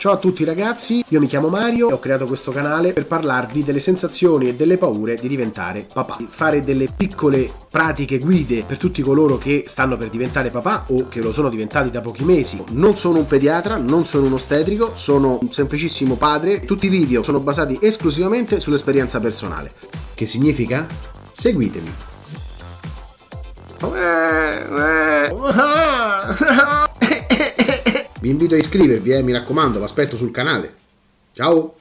Ciao a tutti ragazzi, io mi chiamo Mario e ho creato questo canale per parlarvi delle sensazioni e delle paure di diventare papà. Fare delle piccole pratiche guide per tutti coloro che stanno per diventare papà o che lo sono diventati da pochi mesi. Non sono un pediatra, non sono un ostetrico, sono un semplicissimo padre. Tutti i video sono basati esclusivamente sull'esperienza personale. Che significa? Seguitemi. Vi invito a iscrivervi, eh, mi raccomando, vi aspetto sul canale. Ciao!